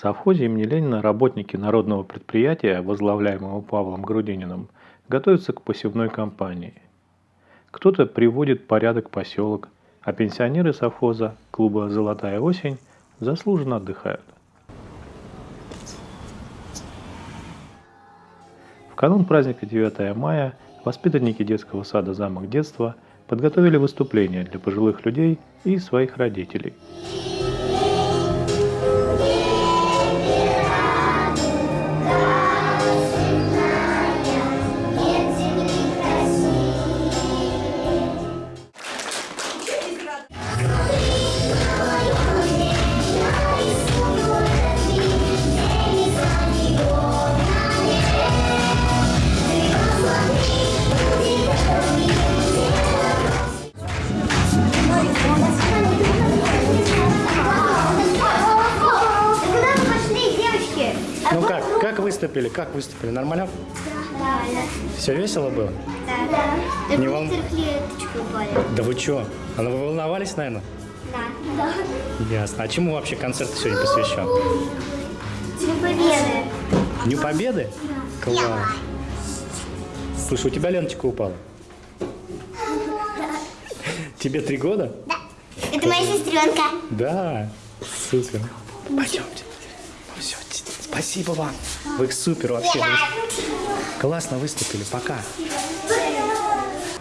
совхозе имени Ленина работники народного предприятия, возглавляемого Павлом Грудининым, готовятся к посевной кампании. Кто-то приводит порядок поселок, а пенсионеры совхоза клуба «Золотая осень» заслуженно отдыхают. В канун праздника 9 мая воспитанники детского сада «Замок детства» подготовили выступление для пожилых людей и своих родителей – выступили? Как выступили? Нормально? Да. Все весело было? Да. Да. Не волн... Да вы что? А вы волновались, наверное? Да. да. Ясно. А чему вообще концерт сегодня посвящен? Дню Победы. Дню Победы? Да. Класс. Слушай, у тебя ленточка упала? Тебе три года? Да. Это моя сестренка. Да. Супер. Пойдемте. Спасибо вам. Вы супер вообще. Вы классно выступили. Пока.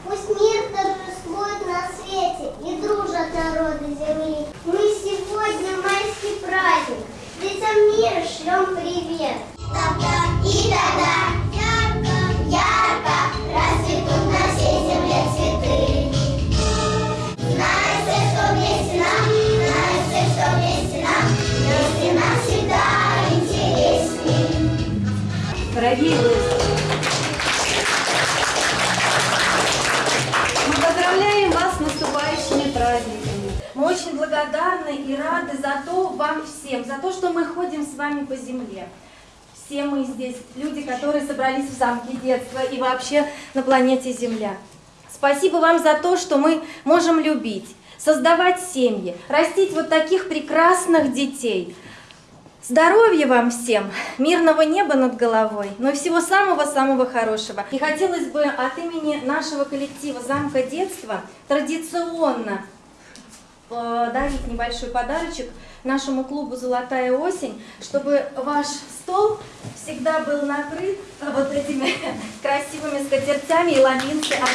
Пусть мир торжествует на свете и дружат народы земли. Мы сегодня майский праздник. Детям мира шлем привет. Тогда и тогда очень благодарны и рады за то вам всем, за то, что мы ходим с вами по земле. Все мы здесь люди, которые собрались в замке детства и вообще на планете Земля. Спасибо вам за то, что мы можем любить, создавать семьи, растить вот таких прекрасных детей – Здоровья вам всем, мирного неба над головой, но всего самого-самого хорошего. И хотелось бы от имени нашего коллектива «Замка детства» традиционно дарить небольшой подарочек нашему клубу «Золотая осень», чтобы ваш стол всегда был накрыт вот этими красивыми скатертями и ламинцы от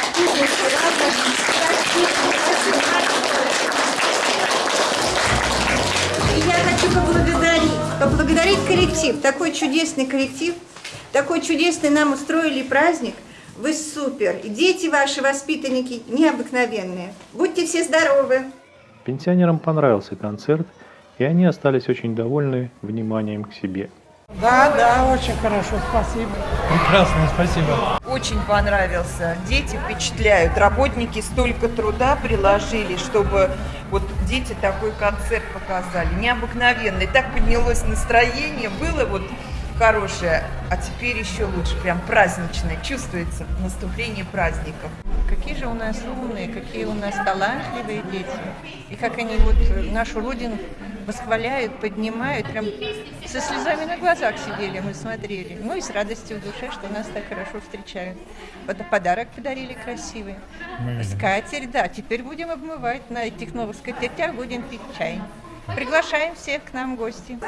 И я хочу поблагодарить, поблагодарить коллектив, такой чудесный коллектив, такой чудесный нам устроили праздник. Вы супер. И дети ваши, воспитанники, необыкновенные. Будьте все здоровы. Пенсионерам понравился концерт, и они остались очень довольны вниманием к себе. Да, да, очень хорошо, спасибо. Прекрасно, спасибо. Очень понравился. Дети впечатляют. Работники столько труда приложили, чтобы вот дети такой концерт показали. Необыкновенный. Так поднялось настроение, было вот хорошее, а теперь еще лучше, прям праздничное. Чувствуется наступление праздников. Какие же у нас умные, какие у нас талантливые дети. И как они вот нашу Родину восхваляют, поднимают. Прям со слезами на глазах сидели, мы смотрели. Ну и с радостью в душе, что нас так хорошо встречают. Вот подарок подарили красивый. Скатерть, да, теперь будем обмывать на этих новых скатертях, будем пить чай. Приглашаем всех к нам в гости.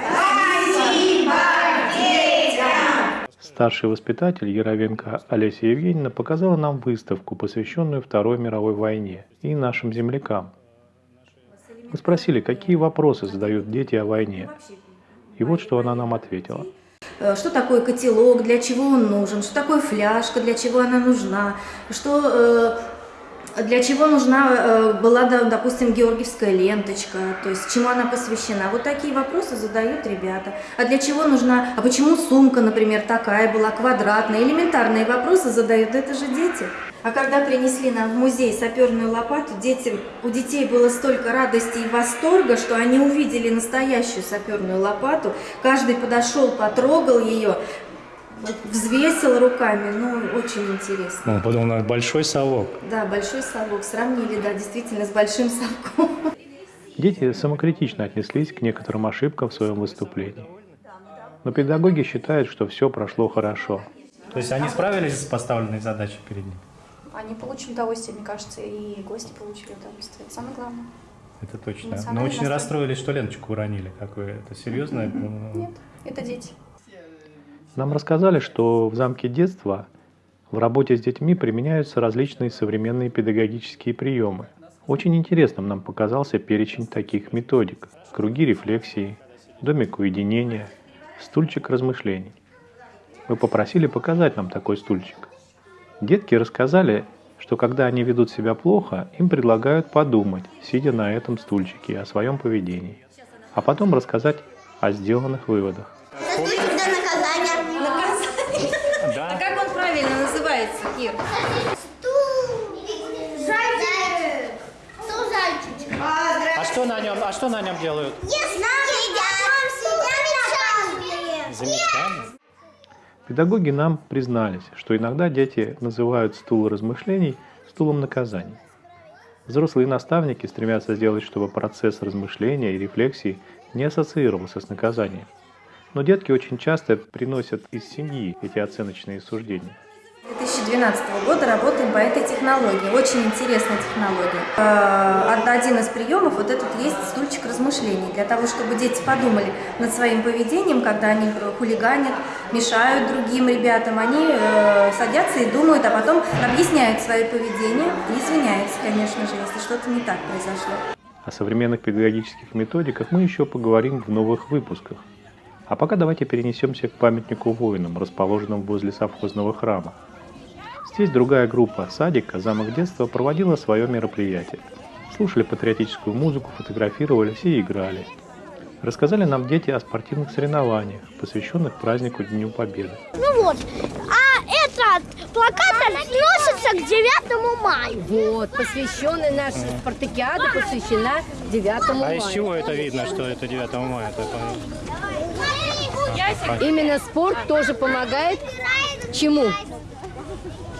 Старший воспитатель Яровенко Олеся Евгеньевна показала нам выставку, посвященную Второй мировой войне и нашим землякам. Мы спросили, какие вопросы задают дети о войне. И вот что она нам ответила. Э, что такое котелок, для чего он нужен, что такое фляжка, для чего она нужна, что э, для чего нужна э, была, допустим, георгиевская ленточка, то есть чему она посвящена. Вот такие вопросы задают ребята. А для чего нужна, а почему сумка, например, такая была, квадратная, элементарные вопросы задают, это же дети. А когда принесли нам в музей саперную лопату, детям, у детей было столько радости и восторга, что они увидели настоящую саперную лопату. Каждый подошел, потрогал ее, взвесил руками, ну, очень интересно. Он подумал, на большой совок. Да, большой совок. Сравнили, да, действительно, с большим совком. Дети самокритично отнеслись к некоторым ошибкам в своем выступлении. Но педагоги считают, что все прошло хорошо. То есть они справились с поставленной задачей перед ними? Они получили удовольствие, мне кажется, и гости получили удовольствие. Это самое главное. Это точно. Но очень расстроились, что Леночку уронили. Как вы, это серьезно? Нет, это дети. Нам рассказали, что в замке детства в работе с детьми применяются различные современные педагогические приемы. Очень интересным нам показался перечень таких методик. Круги рефлексии, домик уединения, стульчик размышлений. Мы попросили показать нам такой стульчик. Детки рассказали, что когда они ведут себя плохо, им предлагают подумать, сидя на этом стульчике, о своем поведении, а потом рассказать о сделанных выводах. Стульчик до наказания. Наказание. А как он правильно называется, Кир? Стул. Зайчик. Стул зайчик. А что на нем, а что на нем делают? Замечание. Педагоги нам признались, что иногда дети называют стул размышлений стулом наказаний. Взрослые наставники стремятся сделать, чтобы процесс размышления и рефлексии не ассоциировался с наказанием. Но детки очень часто приносят из семьи эти оценочные суждения. 2012 года работаем по этой технологии. Очень интересная технология. Э, од- Один из приемов вот этот есть стульчик размышлений. Для того, чтобы дети подумали над своим поведением, когда они хулиганят, мешают другим ребятам, они э, садятся и думают, а потом объясняют свое поведение и извиняются, конечно же, если что-то не так произошло. О современных педагогических методиках мы еще поговорим в новых выпусках. А пока давайте перенесемся к памятнику воинам, расположенному возле совхозного храма. Здесь другая группа садика «Замок детства» проводила свое мероприятие. Слушали патриотическую музыку, фотографировались и играли. Рассказали нам дети о спортивных соревнованиях, посвященных празднику Дню Победы. Ну вот, а этот плакат относится к 9 мая. Вот, посвященная наша спартакиада посвящена 9 А мая. из чего это видно, что это 9 мая? Это. Именно спорт тоже помогает чему?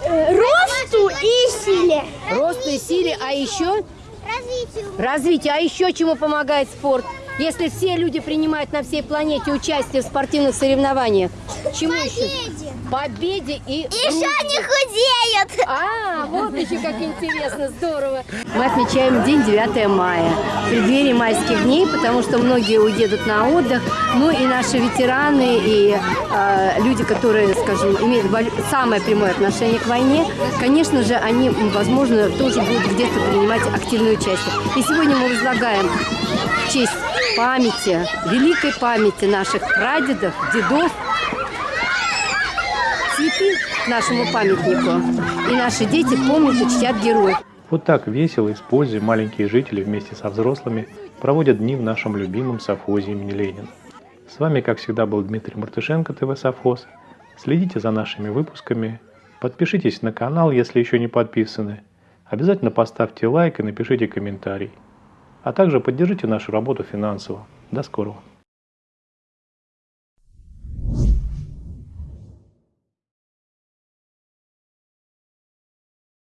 Росту и силе. Росту и силе, а еще Развитию. развитию. А еще чему помогает спорт? Если все люди принимают на всей планете участие в спортивных соревнованиях, чему еще? Победе и Еще не худеют. А, вот еще как интересно, здорово. Мы отмечаем день 9 мая, в преддверии майских дней, потому что многие уедут на отдых. Ну и наши ветераны, и э, люди, которые, скажем, имеют самое прямое отношение к войне, конечно же, они, возможно, тоже будут где-то принимать активное участие. И сегодня мы возлагаем в честь памяти, великой памяти наших прадедов, дедов, нашему памятнику. И наши дети помнят и чтят героев. Вот так весело, используя маленькие жители вместе со взрослыми, проводят дни в нашем любимом совхозе имени Ленина. С вами, как всегда, был Дмитрий Мартышенко, ТВ Совхоз. Следите за нашими выпусками, подпишитесь на канал, если еще не подписаны. Обязательно поставьте лайк и напишите комментарий. А также поддержите нашу работу финансово. До скорого!